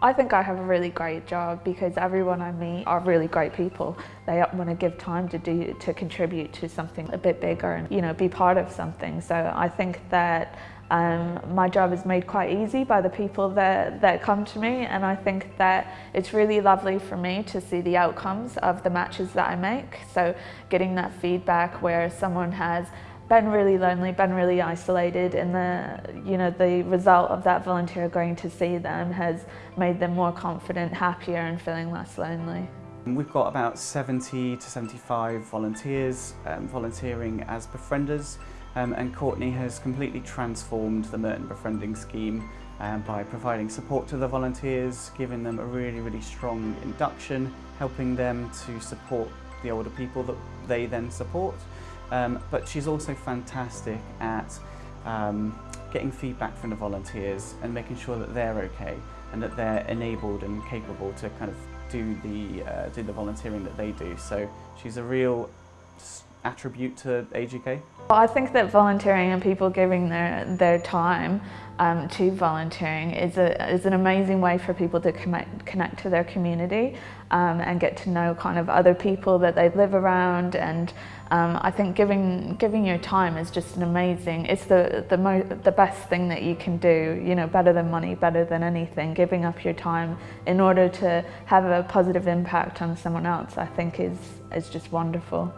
I think I have a really great job because everyone I meet are really great people. They want to give time to do to contribute to something a bit bigger and you know be part of something. So I think that um, my job is made quite easy by the people that, that come to me and I think that it's really lovely for me to see the outcomes of the matches that I make. So getting that feedback where someone has been really lonely, been really isolated and the, you know, the result of that volunteer going to see them has made them more confident, happier and feeling less lonely. We've got about 70 to 75 volunteers um, volunteering as befrienders um, and Courtney has completely transformed the Merton Befriending Scheme um, by providing support to the volunteers, giving them a really, really strong induction, helping them to support the older people that they then support. Um, but she's also fantastic at um, getting feedback from the volunteers and making sure that they're okay and that they're enabled and capable to kind of do the, uh, do the volunteering that they do. So she's a real attribute to Age UK? Well, I think that volunteering and people giving their, their time um, to volunteering is, a, is an amazing way for people to connect, connect to their community um, and get to know kind of other people that they live around and um, I think giving, giving your time is just an amazing, it's the, the, mo the best thing that you can do, you know, better than money, better than anything. Giving up your time in order to have a positive impact on someone else I think is, is just wonderful.